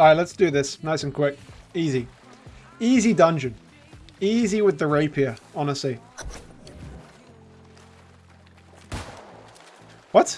Alright, let's do this. Nice and quick. Easy. Easy dungeon. Easy with the rapier, honestly.